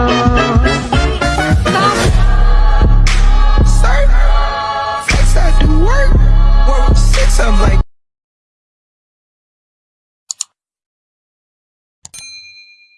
Oh.